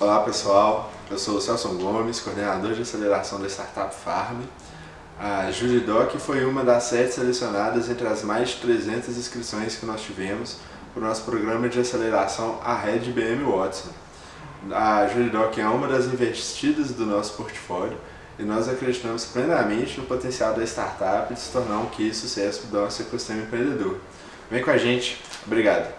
Olá pessoal, eu sou o Celso Gomes, coordenador de aceleração da Startup Farm. A Juridoc foi uma das sete selecionadas entre as mais de 300 inscrições que nós tivemos para o nosso programa de aceleração a Red BM Watson. A Juridoc é uma das investidas do nosso portfólio e nós acreditamos plenamente no potencial da startup de se tornar um que sucesso do nosso ecossistema empreendedor. Vem com a gente, obrigado!